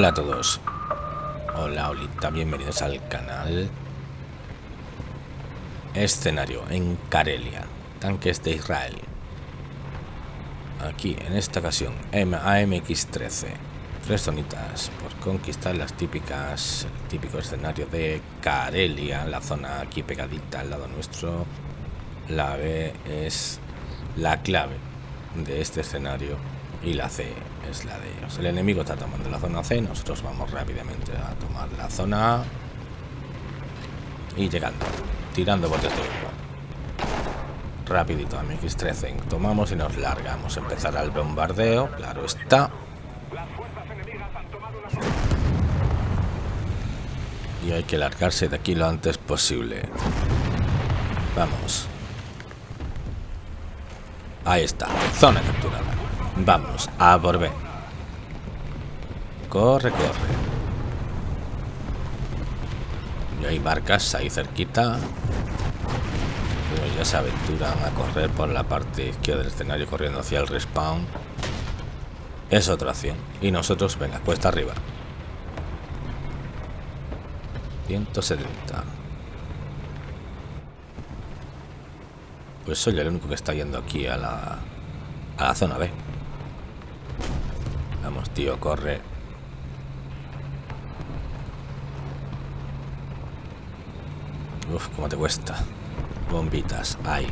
Hola a todos. Hola, Olita, bienvenidos al canal. Escenario en Karelia, tanques de Israel. Aquí, en esta ocasión, AMX-13. Tres zonitas por conquistar las típicas, el típico escenario de Karelia, la zona aquí pegadita al lado nuestro. La B es la clave de este escenario y la C es la de ellos. El enemigo está tomando la zona C, nosotros vamos rápidamente a tomar la zona A y llegando, tirando botes de humo. Rapidito a MX-13, tomamos y nos largamos. Empezar el bombardeo, claro está. Y hay que largarse de aquí lo antes posible. Vamos. Ahí está, zona capturada. Vamos, a B. Corre, corre. Y hay barcas ahí cerquita. Pero ya se aventuran a correr por la parte izquierda del escenario corriendo hacia el respawn. Es otra acción. Y nosotros, venga, cuesta arriba. 170. Pues soy el único que está yendo aquí a la, a la zona B. Vamos, tío, corre. Uf, cómo te cuesta. Bombitas, ahí.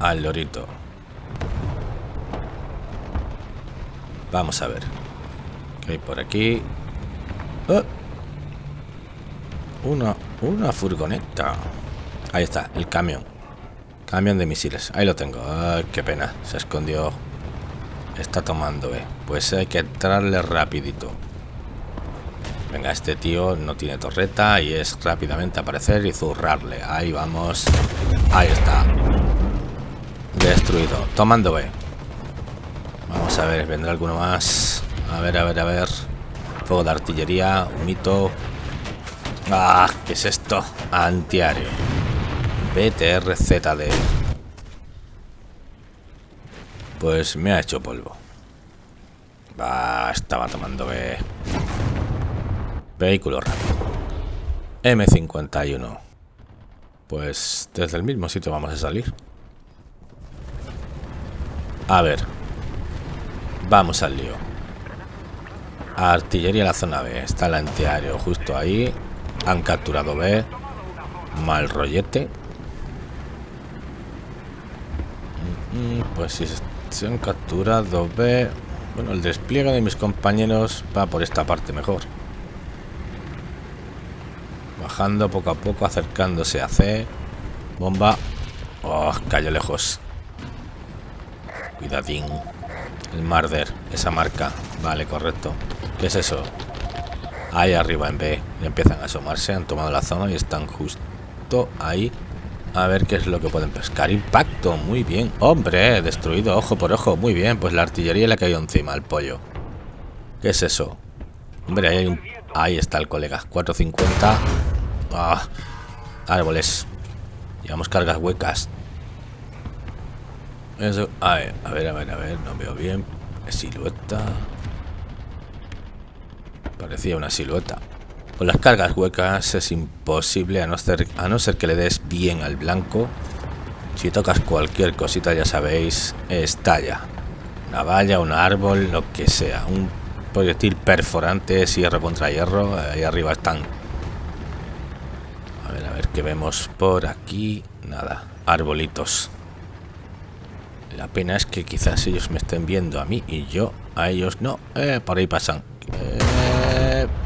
Al lorito. Vamos a ver. ¿Qué hay por aquí? Oh. Una, una furgoneta. Ahí está, el camión. Camión de misiles. Ahí lo tengo. Qué pena. Se escondió. Está tomando, eh. Pues hay que entrarle rapidito. Venga, este tío no tiene torreta y es rápidamente aparecer y zurrarle. Ahí vamos. Ahí está. Destruido. Tomando B. Vamos a ver, vendrá alguno más. A ver, a ver, a ver. Fuego de artillería, un mito. Ah, ¿qué es esto? Antiario. BTRZD. Pues me ha hecho polvo. Va, estaba tomando B. Vehículo rápido. M51. Pues desde el mismo sitio vamos a salir. A ver. Vamos al lío. Artillería en la zona B. Está el antiaéreo justo ahí. Han capturado B. Mal rollete. Pues si se han capturado B. Bueno, el despliegue de mis compañeros va por esta parte mejor. Bajando poco a poco, acercándose a C. Bomba. Oh, cayó lejos. Cuidadín. El Marder, esa marca. Vale, correcto. ¿Qué es eso? Ahí arriba en B. empiezan a asomarse, han tomado la zona y están justo ahí. A ver qué es lo que pueden pescar. Impacto, muy bien. Hombre, destruido, ojo por ojo. Muy bien, pues la artillería le ha caído encima al pollo. ¿Qué es eso? Hombre, ahí hay un... Ahí está el colega. 450. Ah, árboles. Llevamos cargas huecas. Eso. A ver, a ver, a ver, a ver. No veo bien. Silueta. Parecía una silueta. Con las cargas huecas es imposible a no, ser, a no ser que le des bien al blanco. Si tocas cualquier cosita ya sabéis, estalla. Una valla, un árbol, lo que sea. Un proyectil perforante, hierro contra hierro. Ahí arriba están. A ver, a ver qué vemos por aquí. Nada, arbolitos. La pena es que quizás ellos me estén viendo a mí y yo a ellos no. Eh, por ahí pasan.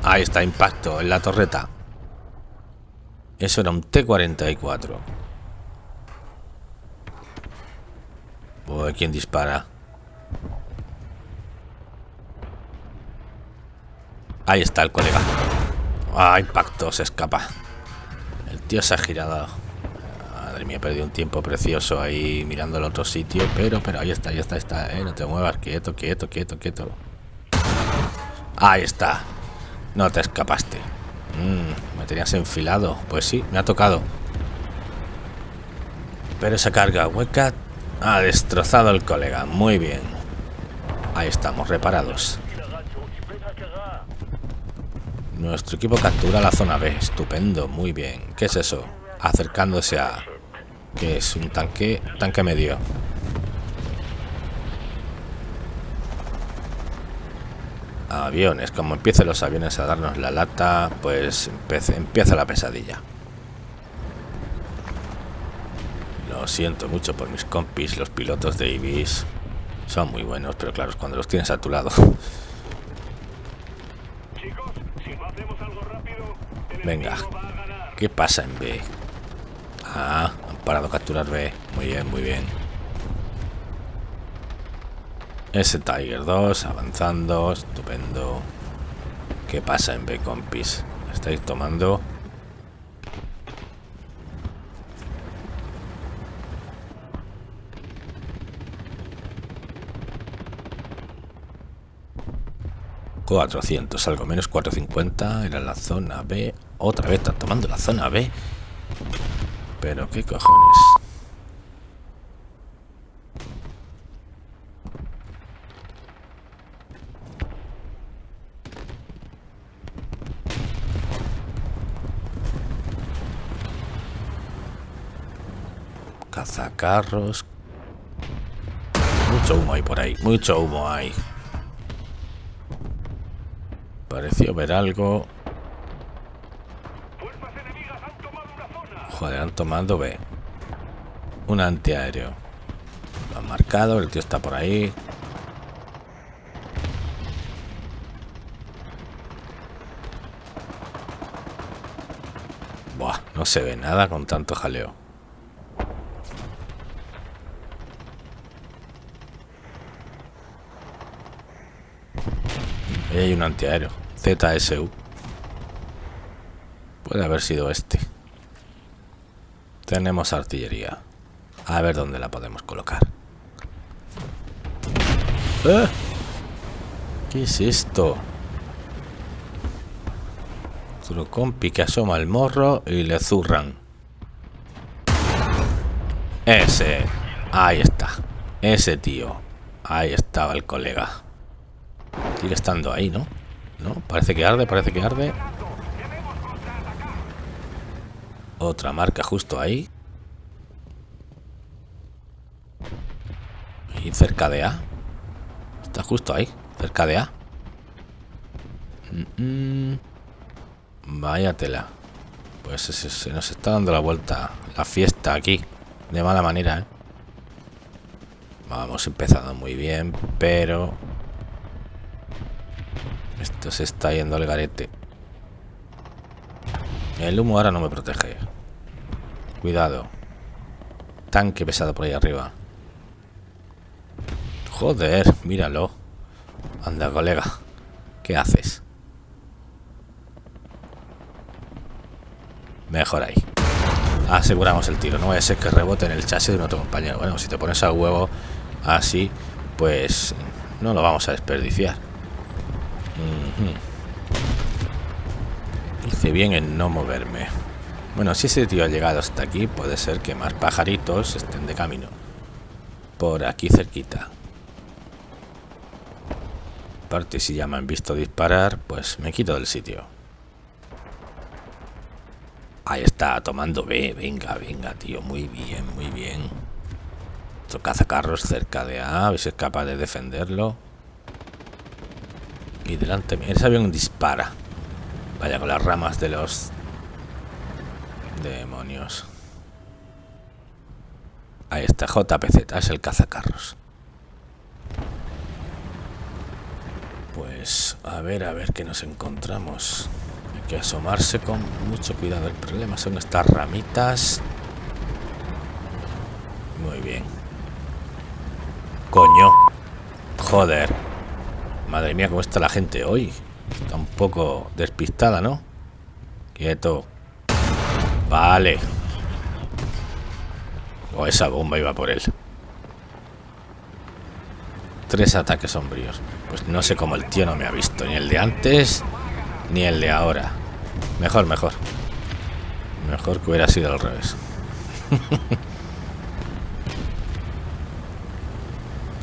Ahí está, impacto en la torreta. Eso era un T-44. Uy, ¿quién dispara? Ahí está el colega. Ah, impacto, se escapa. El tío se ha girado. Madre mía, he perdido un tiempo precioso ahí mirando el otro sitio. Pero, pero, ahí está, ahí está, ahí está. Eh, no te muevas, quieto, quieto, quieto, quieto. Ahí está. No te escapaste. Mm, me tenías enfilado. Pues sí, me ha tocado. Pero esa carga hueca ha destrozado al colega. Muy bien. Ahí estamos, reparados. Nuestro equipo captura la zona B. Estupendo, muy bien. ¿Qué es eso? Acercándose a... ¿Qué es? Un tanque... Tanque medio. Aviones. Como empiecen los aviones a darnos la lata, pues empieza la pesadilla. Lo siento mucho por mis compis, los pilotos de Ibis. Son muy buenos, pero claro, cuando los tienes a tu lado. Venga, ¿qué pasa en B? Ah, han parado a capturar B. Muy bien, muy bien. Ese Tiger 2 avanzando, estupendo. ¿Qué pasa en B, compis? ¿Estáis tomando? 400, algo menos 450, era la zona B. Otra vez están tomando la zona B. Pero qué cojones. Cazacarros. Mucho humo hay por ahí, mucho humo hay. Pareció ver algo. Joder, han tomado B. Un antiaéreo. Lo han marcado, el tío está por ahí. Buah, no se ve nada con tanto jaleo. Ahí hay un antiaéreo. ZSU. Puede haber sido este. Tenemos artillería. A ver dónde la podemos colocar. ¡Eh! ¿Qué es esto? Otro compi que asoma el morro y le zurran. Ese. Ahí está. Ese tío. Ahí estaba el colega. Estando ahí, ¿no? ¿No? Parece que arde, parece que arde. Otra marca justo ahí. Y cerca de A. Está justo ahí, cerca de A. Vaya tela. Pues se, nos está dando la vuelta la fiesta aquí. De mala manera, ¿eh? Vamos empezando muy bien, pero esto se está yendo al garete. El humo ahora no me protege. Cuidado. Tanque pesado por ahí arriba. Joder, míralo. Anda, colega. ¿Qué haces? Mejor ahí. Aseguramos el tiro. No vaya a ser que rebote en el chasis de nuestro compañero. Bueno, si te pones a huevo así, pues no lo vamos a desperdiciar. Hice bien en no moverme. Bueno, si ese tío ha llegado hasta aquí, puede ser que más pajaritos estén de camino. Por aquí cerquita. Aparte, si ya me han visto disparar, pues me quito del sitio. Ahí está, tomando B. Venga, venga, tío. Muy bien, muy bien. Otro cazacarros cerca de A. A ver si es capaz de defenderlo. Y delante ese avión dispara. Vaya con las ramas de los demonios. Ahí está, JPZ, es el cazacarros. Pues a ver, a ver qué nos encontramos. Hay que asomarse con mucho cuidado. El problema son estas ramitas. Muy bien. Coño. Joder. Madre mía, cómo está la gente hoy. Está un poco despistada, ¿no? Quieto. Vale. O oh, esa bomba iba por él. Tres ataques sombríos. Pues no sé cómo el tío no me ha visto. Ni el de antes, ni el de ahora. Mejor, mejor. Mejor que hubiera sido al revés.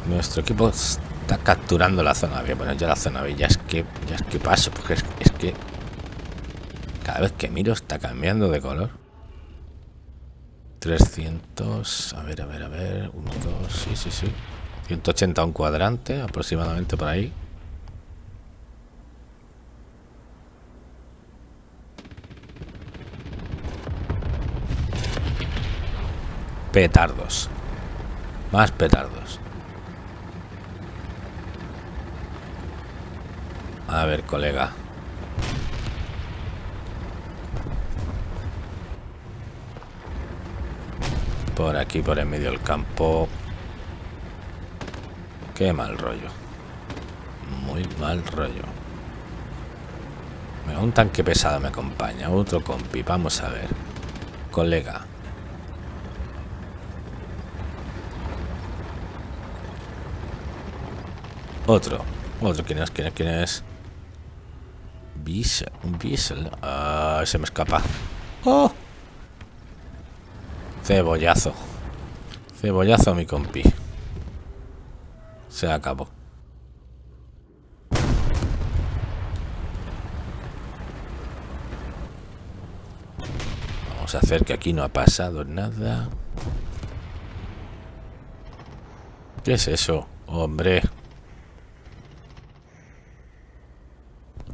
Nuestro equipo capturando la zona B. Bueno, ya la zona B ya es que ya es que paso, porque es, es que cada vez que miro está cambiando de color. 300, a ver, a ver, a ver, 1, 2, sí, sí, sí. 180 un cuadrante, aproximadamente por ahí. Petardos. Más petardos. A ver, colega. Por aquí, por en medio del campo. Qué mal rollo. Muy mal rollo. Un tanque pesado me acompaña. Otro compi. Vamos a ver. Colega. Otro. Otro. ¿Quién es? ¿Quién es? ¿Quién es? Bissell. Un Bissell. Ah, se me escapa. ¡Oh! Cebollazo. Cebollazo, mi compi. Se acabó. Vamos a hacer que aquí no ha pasado nada. ¿Qué es eso? Hombre.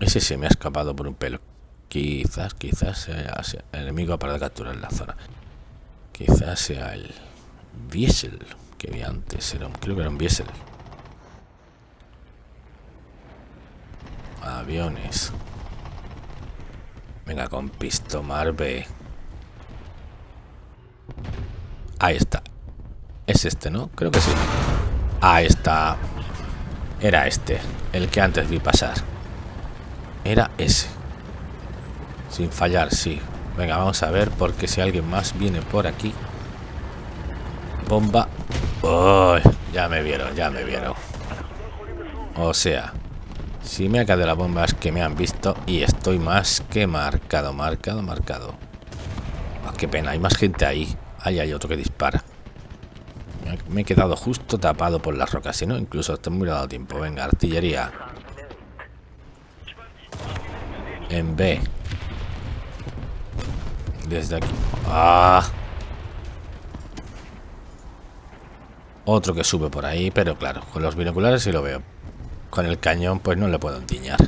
Ese se me ha escapado por un pelo. Quizás, quizás sea el enemigo para capturar la zona. Quizás sea el Biesel que vi antes. Era, creo que era un Biesel. Aviones. Venga, con pisto Marve. Ahí está. Es este, ¿no? Creo que sí. Ahí está. Era este. El que antes vi pasar. Era ese. Sin fallar, sí. Venga, vamos a ver, porque si alguien más viene por aquí. Bomba. ya me vieron, ya me vieron. O sea, si me ha caído la bomba es que me han visto y estoy más que marcado, marcado, marcado. Oh, qué pena, hay más gente ahí. Ahí hay otro que dispara. Me he quedado justo tapado por las rocas, si no, incluso estoy muy dado tiempo. Venga, artillería. En B. Desde aquí. ¡Ah! Otro que sube por ahí, pero claro, con los binoculares sí lo veo. Con el cañón pues no le puedo entiñar.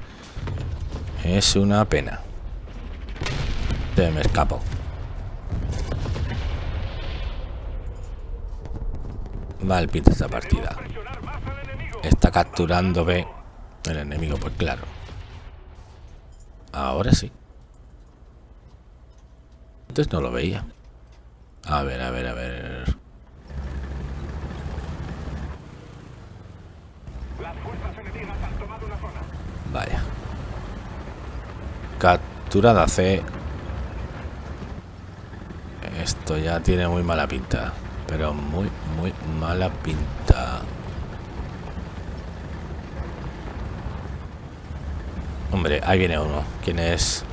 Es una pena. Se me escapo. Mal pinta esta partida. Está capturando B. El enemigo, pues claro. Ahora sí. Antes no lo veía. A ver, a ver, a ver. Vaya. Capturada C. Esto ya tiene muy mala pinta. Pero muy, muy mala pinta. Hombre, ahí viene uno. ¿Quién es?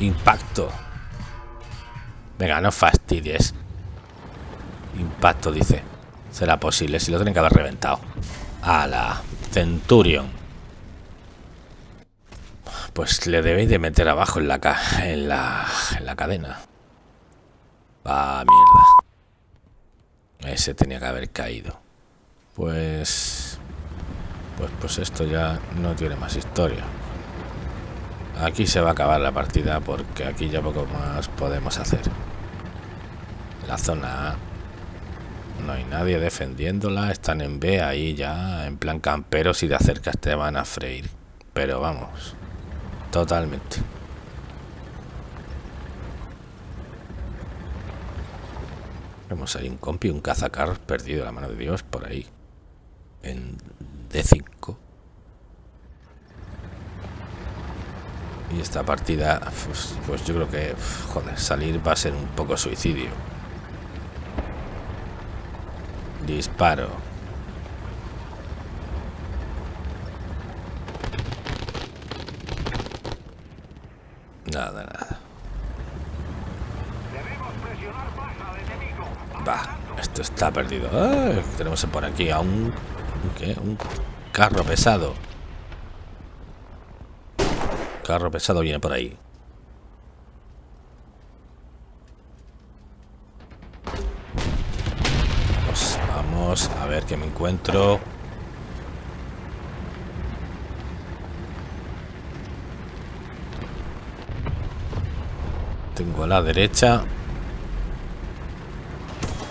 Impacto. Venga, no fastidies. Impacto, dice. Será posible, si lo tienen que haber reventado. A la Centurion. Pues le debéis de meter abajo en la, en la, en la cadena. Ah, mierda. Ese tenía que haber caído. Pues... Pues, pues esto ya no tiene más historia. Aquí se va a acabar la partida porque aquí ya poco más podemos hacer. La zona A. No hay nadie defendiéndola. Están en B ahí ya en plan camperos y de acercas te van a freír. Pero vamos. Totalmente. Vemos ahí un compi, un cazacar perdido la mano de Dios por ahí en D5. Y esta partida, pues, pues, yo creo que, joder, salir va a ser un poco suicidio. Disparo. Nada, nada. Va, esto está perdido. Ah, tenemos por aquí a un un carro pesado. Carro pesado viene por ahí. Vamos, vamos a ver qué me encuentro. Tengo a la derecha.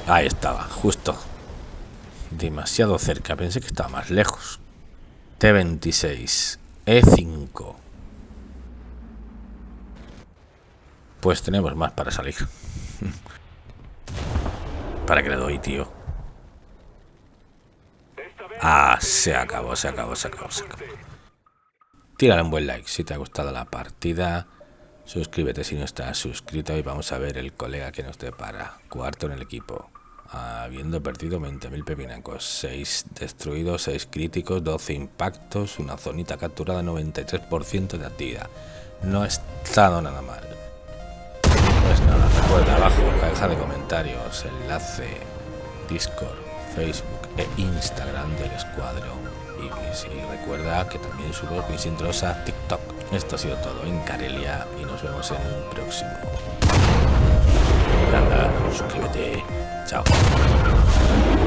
Ahí estaba, justo. Demasiado cerca. Pensé que estaba más lejos. T26. E5. Pues tenemos más para salir. ¿Para que le doy, tío? Ah, se acabó, se acabó, se acabó, se acabó. Tírale un buen like si te ha gustado la partida. Suscríbete si no estás suscrito y vamos a ver el colega que nos depara. Cuarto en el equipo. Habiendo perdido 20.000 pepinacos, 6 destruidos, 6 críticos, 12 impactos, una zonita capturada, 93% de actividad. No ha estado nada mal. Pues nada, recuerda abajo, caja de comentarios, enlace, Discord, Facebook e Instagram del escuadrón. Y, recuerda que también subo mis intros a TikTok. Esto ha sido todo en Carelia y nos vemos en un próximo. Recuerda, suscríbete. out.